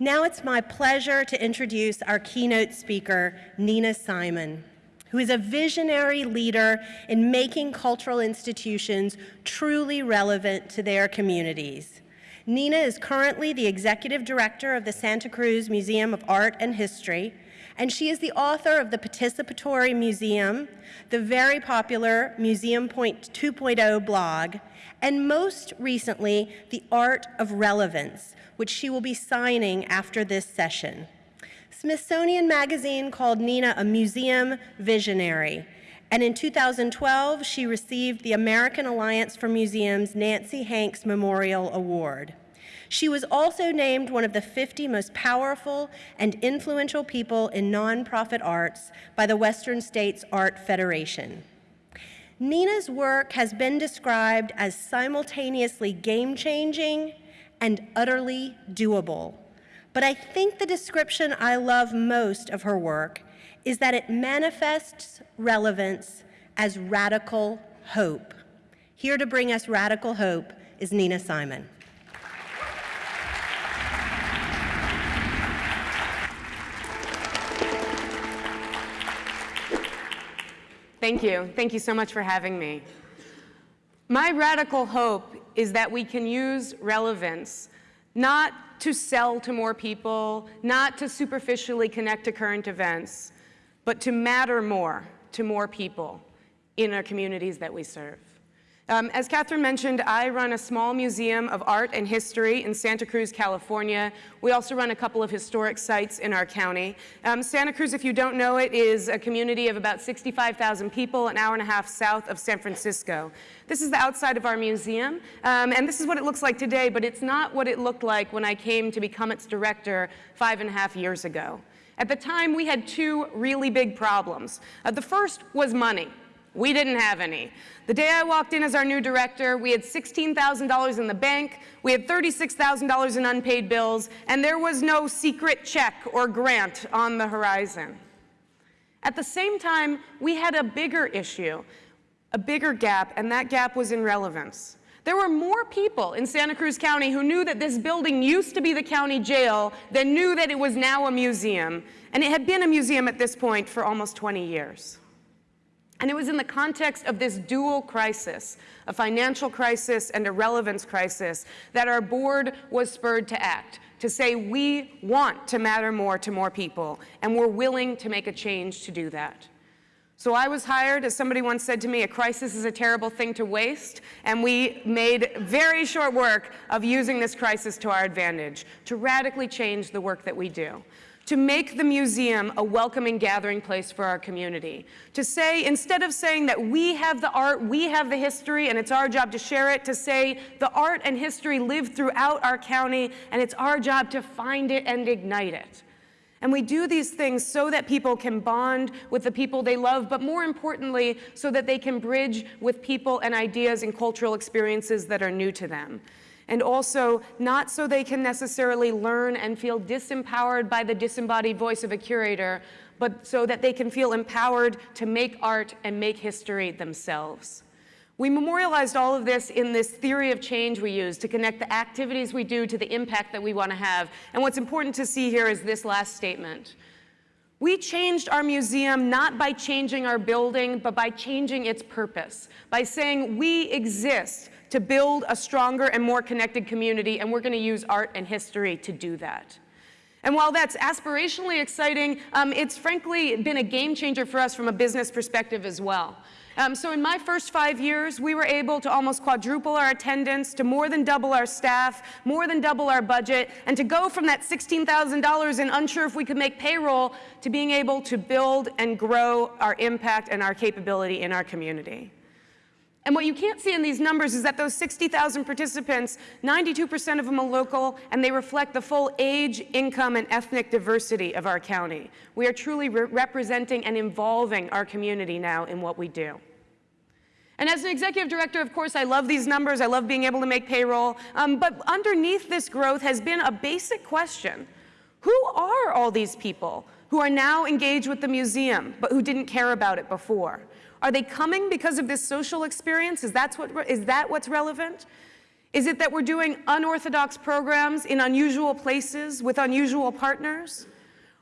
Now it's my pleasure to introduce our keynote speaker, Nina Simon, who is a visionary leader in making cultural institutions truly relevant to their communities. Nina is currently the executive director of the Santa Cruz Museum of Art and History, and she is the author of the Participatory Museum, the very popular Museum Point 2.0 blog, and most recently, The Art of Relevance, which she will be signing after this session. Smithsonian Magazine called Nina a museum visionary, and in 2012, she received the American Alliance for Museums Nancy Hanks Memorial Award. She was also named one of the 50 most powerful and influential people in nonprofit arts by the Western States Art Federation. Nina's work has been described as simultaneously game-changing and utterly doable. But I think the description I love most of her work is that it manifests relevance as radical hope. Here to bring us radical hope is Nina Simon. Thank you. Thank you so much for having me. My radical hope is that we can use relevance not to sell to more people, not to superficially connect to current events, but to matter more to more people in our communities that we serve. Um, as Catherine mentioned, I run a small museum of art and history in Santa Cruz, California. We also run a couple of historic sites in our county. Um, Santa Cruz, if you don't know it, is a community of about 65,000 people, an hour and a half south of San Francisco. This is the outside of our museum, um, and this is what it looks like today, but it's not what it looked like when I came to become its director five and a half years ago. At the time, we had two really big problems. Uh, the first was money. We didn't have any. The day I walked in as our new director, we had $16,000 in the bank, we had $36,000 in unpaid bills, and there was no secret check or grant on the horizon. At the same time, we had a bigger issue, a bigger gap, and that gap was in relevance. There were more people in Santa Cruz County who knew that this building used to be the county jail than knew that it was now a museum, and it had been a museum at this point for almost 20 years. And it was in the context of this dual crisis, a financial crisis and a relevance crisis, that our board was spurred to act, to say we want to matter more to more people, and we're willing to make a change to do that. So I was hired, as somebody once said to me, a crisis is a terrible thing to waste, and we made very short work of using this crisis to our advantage, to radically change the work that we do to make the museum a welcoming gathering place for our community. To say, instead of saying that we have the art, we have the history, and it's our job to share it, to say the art and history live throughout our county, and it's our job to find it and ignite it. And we do these things so that people can bond with the people they love, but more importantly, so that they can bridge with people and ideas and cultural experiences that are new to them and also not so they can necessarily learn and feel disempowered by the disembodied voice of a curator, but so that they can feel empowered to make art and make history themselves. We memorialized all of this in this theory of change we use to connect the activities we do to the impact that we want to have. And what's important to see here is this last statement. We changed our museum not by changing our building, but by changing its purpose, by saying we exist to build a stronger and more connected community, and we're going to use art and history to do that. And while that's aspirationally exciting, um, it's frankly been a game changer for us from a business perspective as well. Um, so in my first five years, we were able to almost quadruple our attendance, to more than double our staff, more than double our budget, and to go from that $16,000 and unsure if we could make payroll to being able to build and grow our impact and our capability in our community. And what you can't see in these numbers is that those 60,000 participants, 92% of them are local, and they reflect the full age, income, and ethnic diversity of our county. We are truly re representing and involving our community now in what we do. And as an executive director, of course, I love these numbers. I love being able to make payroll. Um, but underneath this growth has been a basic question. Who are all these people who are now engaged with the museum, but who didn't care about it before? Are they coming because of this social experience? Is, that what, is that what's relevant? Is it that we're doing unorthodox programs in unusual places with unusual partners?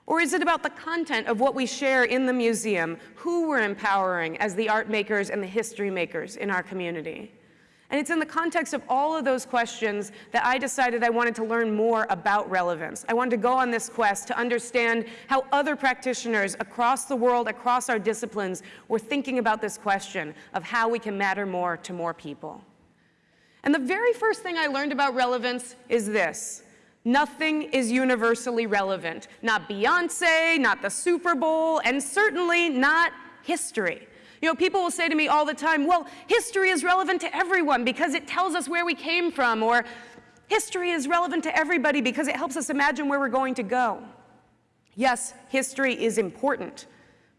Or is it about the content of what we share in the museum, who we're empowering as the art makers and the history makers in our community? And it's in the context of all of those questions that I decided I wanted to learn more about relevance. I wanted to go on this quest to understand how other practitioners across the world, across our disciplines, were thinking about this question of how we can matter more to more people. And the very first thing I learned about relevance is this. Nothing is universally relevant. Not Beyonce, not the Super Bowl, and certainly not history. You know, people will say to me all the time, well, history is relevant to everyone because it tells us where we came from, or history is relevant to everybody because it helps us imagine where we're going to go. Yes, history is important,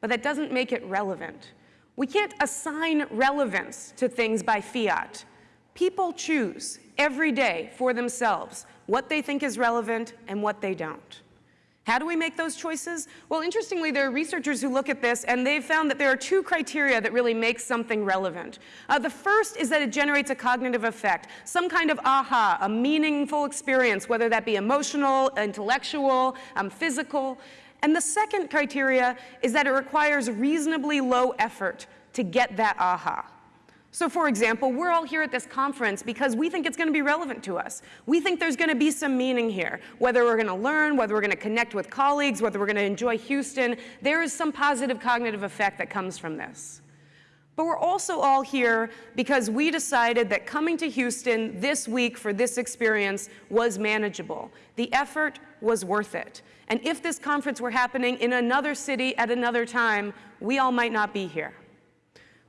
but that doesn't make it relevant. We can't assign relevance to things by fiat. People choose every day for themselves what they think is relevant and what they don't. How do we make those choices? Well, interestingly, there are researchers who look at this and they've found that there are two criteria that really make something relevant. Uh, the first is that it generates a cognitive effect, some kind of aha, a meaningful experience, whether that be emotional, intellectual, um, physical. And the second criteria is that it requires reasonably low effort to get that aha. So for example, we're all here at this conference because we think it's going to be relevant to us. We think there's going to be some meaning here. Whether we're going to learn, whether we're going to connect with colleagues, whether we're going to enjoy Houston, there is some positive cognitive effect that comes from this. But we're also all here because we decided that coming to Houston this week for this experience was manageable. The effort was worth it. And if this conference were happening in another city at another time, we all might not be here.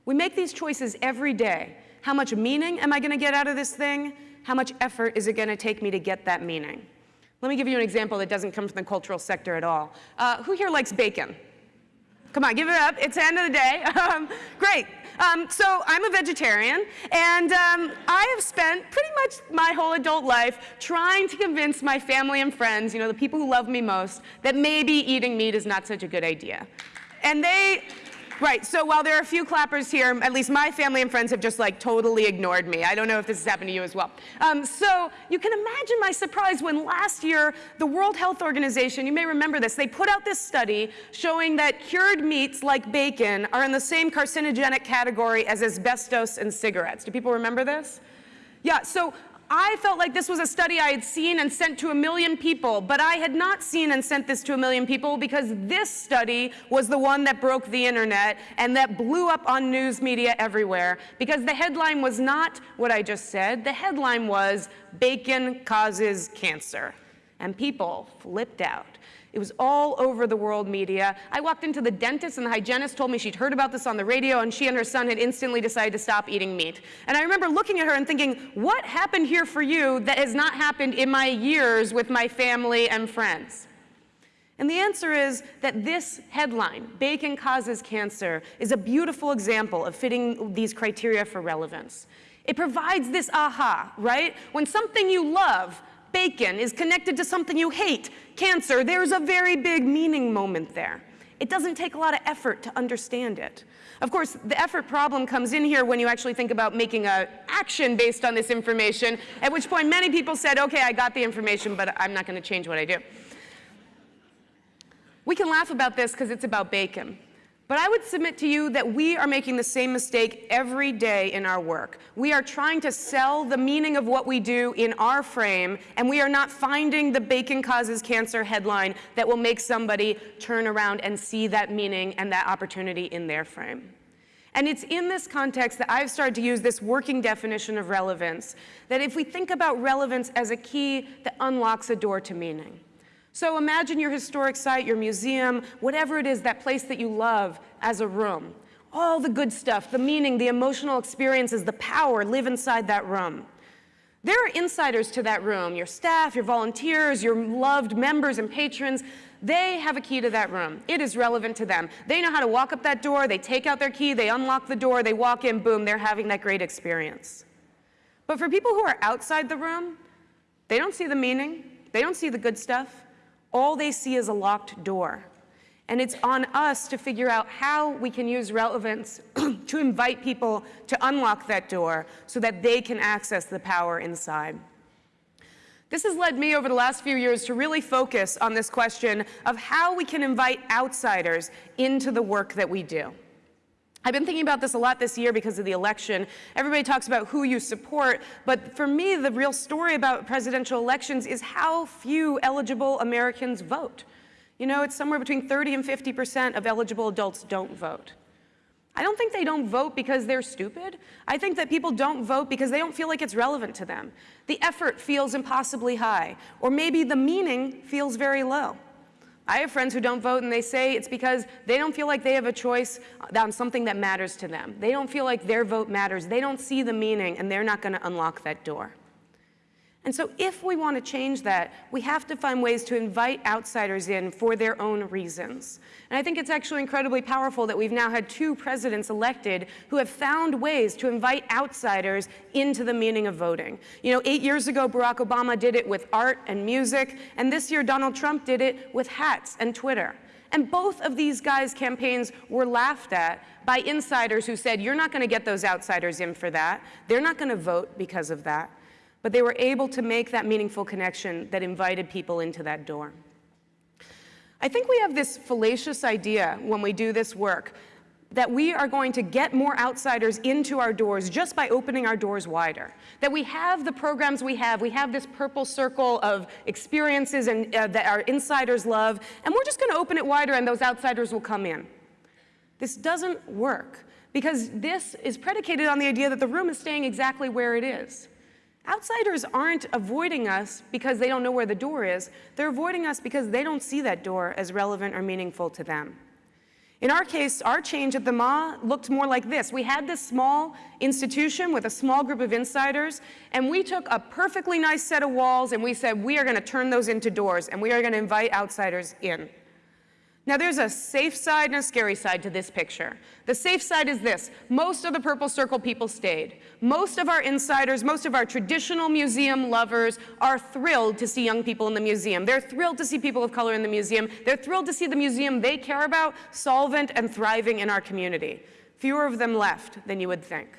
We make these choices every day. How much meaning am I going to get out of this thing? How much effort is it going to take me to get that meaning? Let me give you an example that doesn't come from the cultural sector at all. Uh, who here likes bacon? Come on, give it up. It's the end of the day. Um, great. Um, so I'm a vegetarian, and um, I have spent pretty much my whole adult life trying to convince my family and friends, you know, the people who love me most, that maybe eating meat is not such a good idea. And they, Right, so while there are a few clappers here, at least my family and friends have just like totally ignored me. I don't know if this has happened to you as well. Um, so you can imagine my surprise when last year the World Health Organization, you may remember this, they put out this study showing that cured meats like bacon are in the same carcinogenic category as asbestos and cigarettes. Do people remember this? Yeah, so I felt like this was a study I had seen and sent to a million people, but I had not seen and sent this to a million people because this study was the one that broke the internet and that blew up on news media everywhere because the headline was not what I just said. The headline was, bacon causes cancer. And people flipped out. It was all over the world media. I walked into the dentist and the hygienist told me she'd heard about this on the radio and she and her son had instantly decided to stop eating meat. And I remember looking at her and thinking, what happened here for you that has not happened in my years with my family and friends? And the answer is that this headline, Bacon Causes Cancer, is a beautiful example of fitting these criteria for relevance. It provides this aha, right? When something you love bacon is connected to something you hate, cancer, there's a very big meaning moment there. It doesn't take a lot of effort to understand it. Of course, the effort problem comes in here when you actually think about making an action based on this information, at which point many people said, okay, I got the information, but I'm not going to change what I do. We can laugh about this because it's about bacon. But I would submit to you that we are making the same mistake every day in our work. We are trying to sell the meaning of what we do in our frame, and we are not finding the bacon causes cancer headline that will make somebody turn around and see that meaning and that opportunity in their frame. And it's in this context that I've started to use this working definition of relevance, that if we think about relevance as a key that unlocks a door to meaning. So imagine your historic site, your museum, whatever it is, that place that you love as a room. All the good stuff, the meaning, the emotional experiences, the power live inside that room. There are insiders to that room, your staff, your volunteers, your loved members and patrons. They have a key to that room. It is relevant to them. They know how to walk up that door, they take out their key, they unlock the door, they walk in, boom, they're having that great experience. But for people who are outside the room, they don't see the meaning, they don't see the good stuff, all they see is a locked door. And it's on us to figure out how we can use relevance to invite people to unlock that door so that they can access the power inside. This has led me over the last few years to really focus on this question of how we can invite outsiders into the work that we do. I've been thinking about this a lot this year because of the election. Everybody talks about who you support, but for me, the real story about presidential elections is how few eligible Americans vote. You know, it's somewhere between 30 and 50% of eligible adults don't vote. I don't think they don't vote because they're stupid. I think that people don't vote because they don't feel like it's relevant to them. The effort feels impossibly high, or maybe the meaning feels very low. I have friends who don't vote and they say it's because they don't feel like they have a choice on something that matters to them. They don't feel like their vote matters. They don't see the meaning and they're not going to unlock that door. And so if we want to change that, we have to find ways to invite outsiders in for their own reasons. And I think it's actually incredibly powerful that we've now had two presidents elected who have found ways to invite outsiders into the meaning of voting. You know, eight years ago, Barack Obama did it with art and music, and this year Donald Trump did it with hats and Twitter. And both of these guys' campaigns were laughed at by insiders who said, you're not going to get those outsiders in for that. They're not going to vote because of that but they were able to make that meaningful connection that invited people into that door. I think we have this fallacious idea when we do this work that we are going to get more outsiders into our doors just by opening our doors wider. That we have the programs we have, we have this purple circle of experiences and, uh, that our insiders love, and we're just going to open it wider and those outsiders will come in. This doesn't work because this is predicated on the idea that the room is staying exactly where it is. Outsiders aren't avoiding us because they don't know where the door is. They're avoiding us because they don't see that door as relevant or meaningful to them. In our case, our change at the MAH looked more like this. We had this small institution with a small group of insiders, and we took a perfectly nice set of walls and we said, we are going to turn those into doors, and we are going to invite outsiders in. Now there's a safe side and a scary side to this picture. The safe side is this, most of the Purple Circle people stayed. Most of our insiders, most of our traditional museum lovers are thrilled to see young people in the museum. They're thrilled to see people of color in the museum. They're thrilled to see the museum they care about solvent and thriving in our community. Fewer of them left than you would think.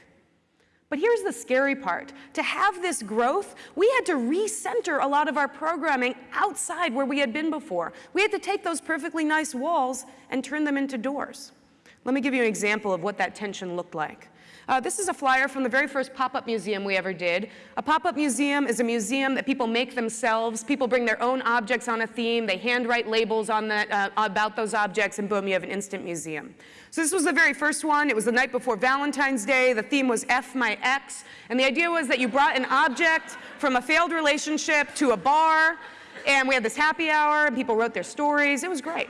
But here's the scary part. To have this growth, we had to recenter a lot of our programming outside where we had been before. We had to take those perfectly nice walls and turn them into doors. Let me give you an example of what that tension looked like. Uh, this is a flyer from the very first pop-up museum we ever did. A pop-up museum is a museum that people make themselves. People bring their own objects on a theme. They handwrite labels on that, uh, about those objects, and boom, you have an instant museum. So this was the very first one. It was the night before Valentine's Day. The theme was F my ex. And the idea was that you brought an object from a failed relationship to a bar, and we had this happy hour, and people wrote their stories. It was great.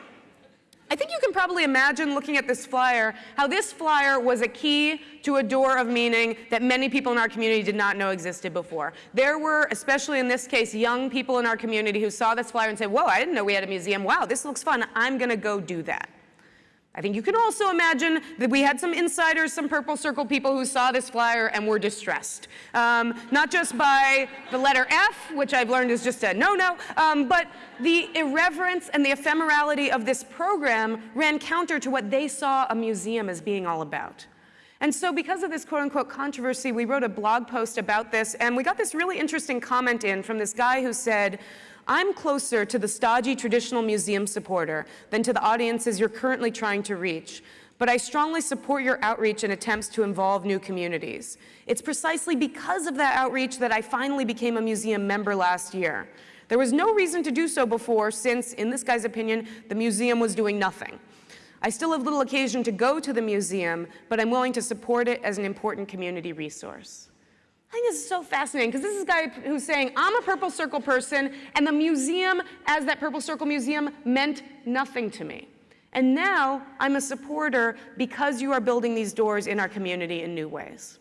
I think you can probably imagine looking at this flyer, how this flyer was a key to a door of meaning that many people in our community did not know existed before. There were, especially in this case, young people in our community who saw this flyer and said, whoa, I didn't know we had a museum. Wow, this looks fun. I'm going to go do that. I think you can also imagine that we had some insiders, some Purple Circle people who saw this flyer and were distressed. Um, not just by the letter F, which I've learned is just a no-no, um, but the irreverence and the ephemerality of this program ran counter to what they saw a museum as being all about. And so because of this quote unquote controversy, we wrote a blog post about this and we got this really interesting comment in from this guy who said, I'm closer to the stodgy traditional museum supporter than to the audiences you're currently trying to reach, but I strongly support your outreach and attempts to involve new communities. It's precisely because of that outreach that I finally became a museum member last year. There was no reason to do so before since, in this guy's opinion, the museum was doing nothing. I still have little occasion to go to the museum, but I'm willing to support it as an important community resource. I think this is so fascinating because this is a guy who's saying, I'm a Purple Circle person, and the museum, as that Purple Circle museum, meant nothing to me. And now I'm a supporter because you are building these doors in our community in new ways.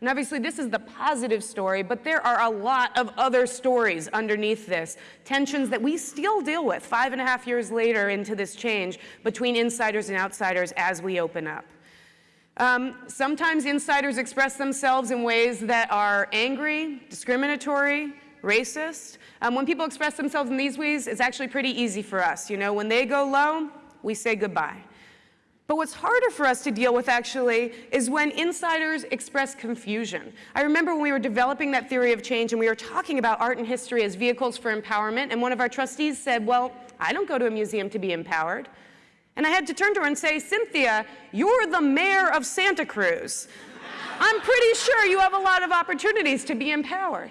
And obviously this is the positive story, but there are a lot of other stories underneath this. Tensions that we still deal with five and a half years later into this change between insiders and outsiders as we open up. Um, sometimes insiders express themselves in ways that are angry, discriminatory, racist. Um, when people express themselves in these ways, it's actually pretty easy for us. You know, when they go low, we say goodbye. But what's harder for us to deal with actually is when insiders express confusion. I remember when we were developing that theory of change and we were talking about art and history as vehicles for empowerment, and one of our trustees said, Well, I don't go to a museum to be empowered. And I had to turn to her and say, Cynthia, you're the mayor of Santa Cruz. I'm pretty sure you have a lot of opportunities to be empowered.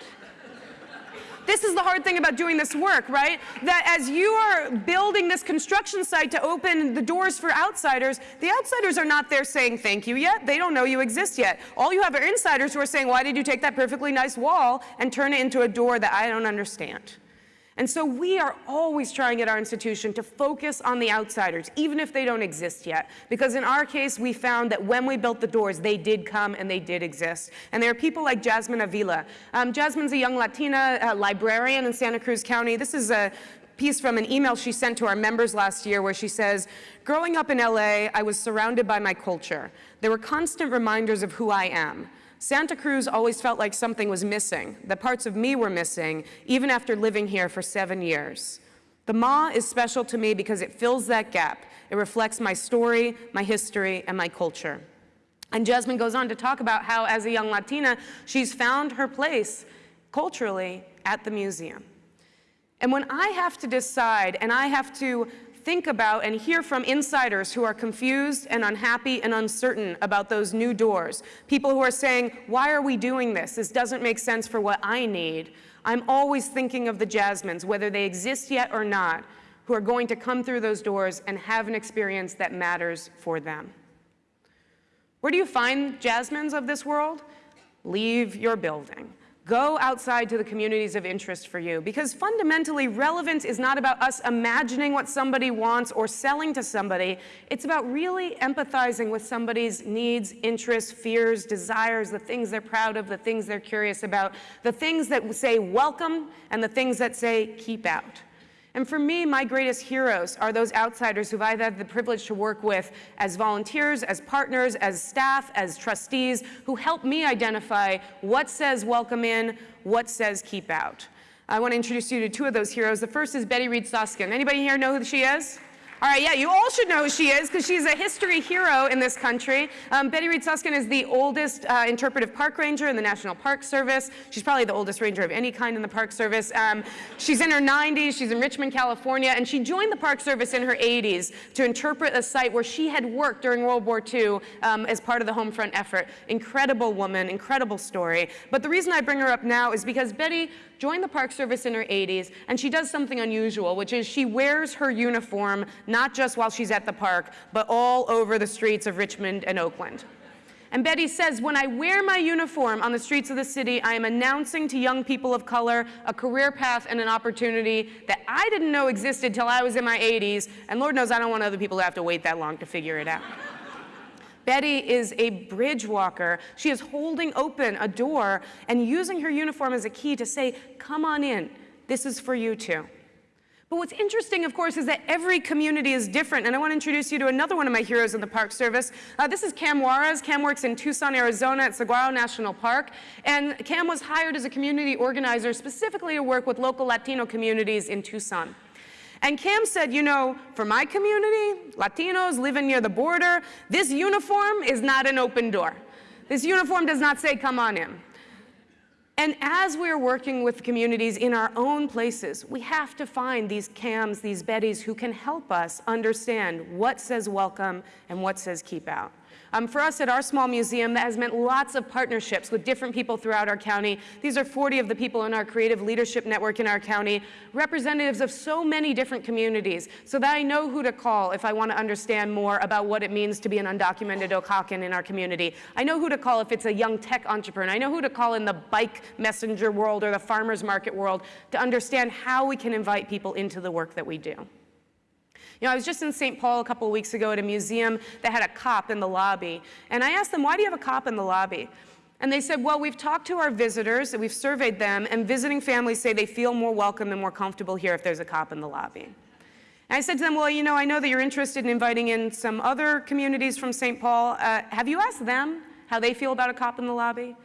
This is the hard thing about doing this work, right? That as you are building this construction site to open the doors for outsiders, the outsiders are not there saying thank you yet. They don't know you exist yet. All you have are insiders who are saying, why did you take that perfectly nice wall and turn it into a door that I don't understand? And so we are always trying at our institution to focus on the outsiders, even if they don't exist yet. Because in our case, we found that when we built the doors, they did come and they did exist. And there are people like Jasmine Avila. Um, Jasmine's a young Latina uh, librarian in Santa Cruz County. This is a piece from an email she sent to our members last year where she says, growing up in LA, I was surrounded by my culture. There were constant reminders of who I am. Santa Cruz always felt like something was missing, that parts of me were missing, even after living here for seven years. The MAH is special to me because it fills that gap. It reflects my story, my history, and my culture. And Jasmine goes on to talk about how, as a young Latina, she's found her place culturally at the museum. And when I have to decide and I have to think about and hear from insiders who are confused and unhappy and uncertain about those new doors. People who are saying, why are we doing this? This doesn't make sense for what I need. I'm always thinking of the Jasmines, whether they exist yet or not, who are going to come through those doors and have an experience that matters for them. Where do you find Jasmines of this world? Leave your building. Go outside to the communities of interest for you because fundamentally relevance is not about us imagining what somebody wants or selling to somebody. It's about really empathizing with somebody's needs, interests, fears, desires, the things they're proud of, the things they're curious about, the things that say welcome and the things that say keep out. And for me, my greatest heroes are those outsiders who I've had the privilege to work with as volunteers, as partners, as staff, as trustees, who help me identify what says welcome in, what says keep out. I want to introduce you to two of those heroes. The first is Betty Reid Soskin. Anybody here know who she is? All right, yeah, you all should know who she is because she's a history hero in this country. Um, Betty Reid Soskin is the oldest uh, interpretive park ranger in the National Park Service. She's probably the oldest ranger of any kind in the Park Service. Um, she's in her 90s, she's in Richmond, California, and she joined the Park Service in her 80s to interpret a site where she had worked during World War II um, as part of the home front effort. Incredible woman, incredible story. But the reason I bring her up now is because Betty joined the Park Service in her 80s, and she does something unusual, which is she wears her uniform not just while she's at the park, but all over the streets of Richmond and Oakland. And Betty says, when I wear my uniform on the streets of the city, I am announcing to young people of color a career path and an opportunity that I didn't know existed till I was in my 80s, and Lord knows I don't want other people to have to wait that long to figure it out. Betty is a bridge walker. She is holding open a door and using her uniform as a key to say, come on in, this is for you too. But what's interesting, of course, is that every community is different. And I want to introduce you to another one of my heroes in the Park Service. Uh, this is Cam Juarez. Cam works in Tucson, Arizona at Saguaro National Park. And Cam was hired as a community organizer specifically to work with local Latino communities in Tucson. And Cam said, you know, for my community, Latinos living near the border, this uniform is not an open door. This uniform does not say, come on in. And as we're working with communities in our own places, we have to find these Cams, these Bettys who can help us understand what says welcome and what says keep out. Um, for us at our small museum, that has meant lots of partnerships with different people throughout our county. These are 40 of the people in our creative leadership network in our county, representatives of so many different communities, so that I know who to call if I want to understand more about what it means to be an undocumented Oaxacan in our community. I know who to call if it's a young tech entrepreneur. I know who to call in the bike messenger world or the farmer's market world to understand how we can invite people into the work that we do. You know, I was just in St. Paul a couple weeks ago at a museum that had a cop in the lobby. And I asked them, why do you have a cop in the lobby? And they said, well, we've talked to our visitors, we've surveyed them, and visiting families say they feel more welcome and more comfortable here if there's a cop in the lobby. And I said to them, well, you know, I know that you're interested in inviting in some other communities from St. Paul. Uh, have you asked them how they feel about a cop in the lobby?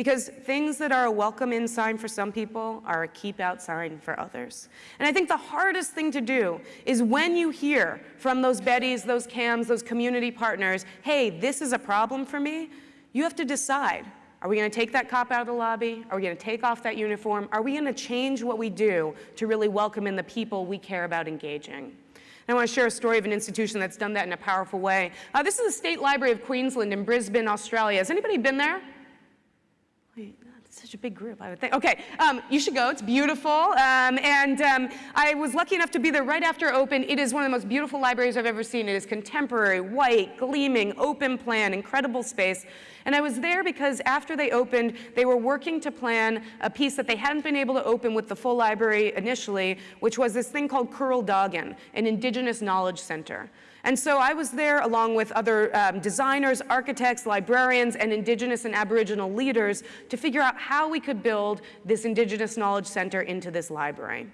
Because things that are a welcome in sign for some people are a keep out sign for others. And I think the hardest thing to do is when you hear from those Bettys, those CAMs, those community partners, hey, this is a problem for me, you have to decide are we going to take that cop out of the lobby? Are we going to take off that uniform? Are we going to change what we do to really welcome in the people we care about engaging? I want to share a story of an institution that's done that in a powerful way. Uh, this is the State Library of Queensland in Brisbane, Australia. Has anybody been there? Such a big group, I would think. Okay, um, you should go. It's beautiful. Um, and um, I was lucky enough to be there right after open. It is one of the most beautiful libraries I've ever seen. It is contemporary, white, gleaming, open plan, incredible space. And I was there because after they opened, they were working to plan a piece that they hadn't been able to open with the full library initially, which was this thing called kuril dhagun, an indigenous knowledge center. And so I was there along with other um, designers, architects, librarians, and Indigenous and Aboriginal leaders to figure out how we could build this Indigenous Knowledge Center into this library.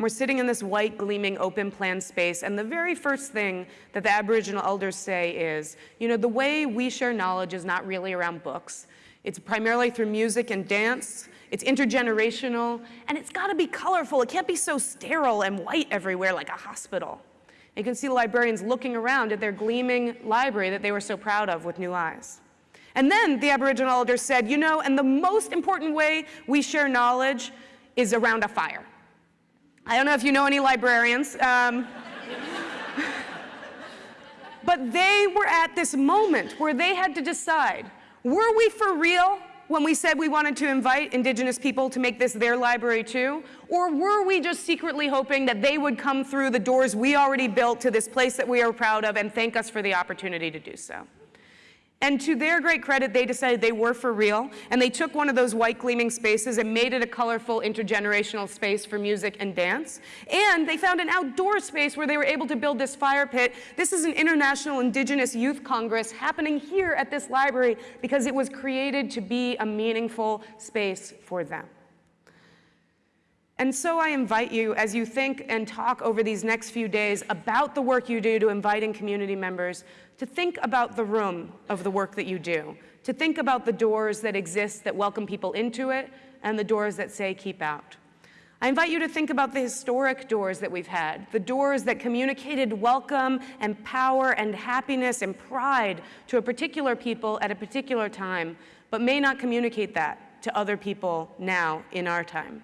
And we're sitting in this white, gleaming, open plan space, and the very first thing that the Aboriginal elders say is, you know, the way we share knowledge is not really around books. It's primarily through music and dance, it's intergenerational, and it's gotta be colorful. It can't be so sterile and white everywhere like a hospital. You can see the librarians looking around at their gleaming library that they were so proud of with new eyes. And then the Aboriginal elders said, you know, and the most important way we share knowledge is around a fire. I don't know if you know any librarians, um, but they were at this moment where they had to decide, were we for real when we said we wanted to invite indigenous people to make this their library too? Or were we just secretly hoping that they would come through the doors we already built to this place that we are proud of and thank us for the opportunity to do so? And to their great credit, they decided they were for real, and they took one of those white gleaming spaces and made it a colorful intergenerational space for music and dance. And they found an outdoor space where they were able to build this fire pit. This is an International Indigenous Youth Congress happening here at this library because it was created to be a meaningful space for them. And so I invite you, as you think and talk over these next few days about the work you do to inviting community members, to think about the room of the work that you do, to think about the doors that exist that welcome people into it, and the doors that say keep out. I invite you to think about the historic doors that we've had, the doors that communicated welcome and power and happiness and pride to a particular people at a particular time, but may not communicate that to other people now in our time.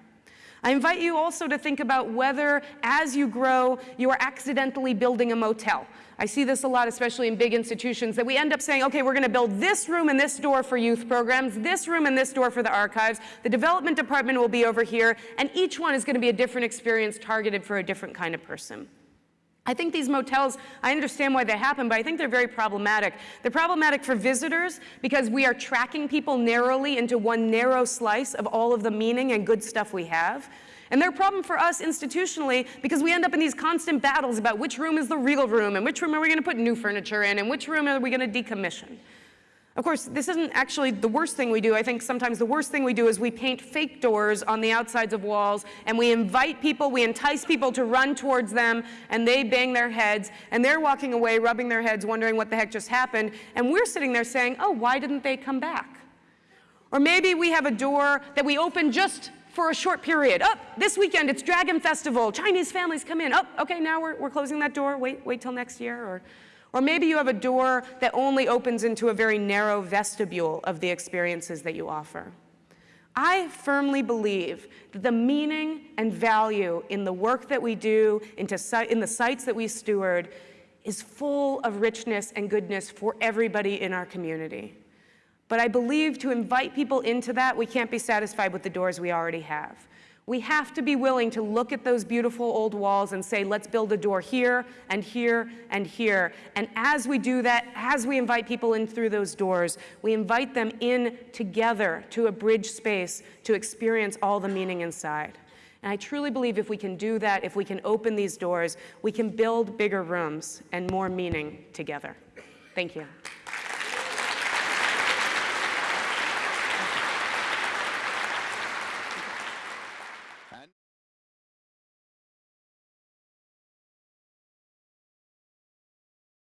I invite you also to think about whether, as you grow, you are accidentally building a motel. I see this a lot, especially in big institutions, that we end up saying, okay, we're going to build this room and this door for youth programs, this room and this door for the archives, the development department will be over here, and each one is going to be a different experience targeted for a different kind of person. I think these motels, I understand why they happen, but I think they're very problematic. They're problematic for visitors because we are tracking people narrowly into one narrow slice of all of the meaning and good stuff we have. And they're a problem for us institutionally because we end up in these constant battles about which room is the real room and which room are we going to put new furniture in and which room are we going to decommission. Of course, this isn't actually the worst thing we do. I think sometimes the worst thing we do is we paint fake doors on the outsides of walls and we invite people, we entice people to run towards them and they bang their heads and they're walking away rubbing their heads wondering what the heck just happened and we're sitting there saying, oh, why didn't they come back? Or maybe we have a door that we open just for a short period. Oh, this weekend it's Dragon Festival, Chinese families come in. Oh, okay, now we're, we're closing that door, wait, wait till next year. Or, or maybe you have a door that only opens into a very narrow vestibule of the experiences that you offer. I firmly believe that the meaning and value in the work that we do, in the sites that we steward, is full of richness and goodness for everybody in our community. But I believe to invite people into that, we can't be satisfied with the doors we already have. We have to be willing to look at those beautiful old walls and say, let's build a door here and here and here. And as we do that, as we invite people in through those doors, we invite them in together to a bridge space to experience all the meaning inside. And I truly believe if we can do that, if we can open these doors, we can build bigger rooms and more meaning together. Thank you.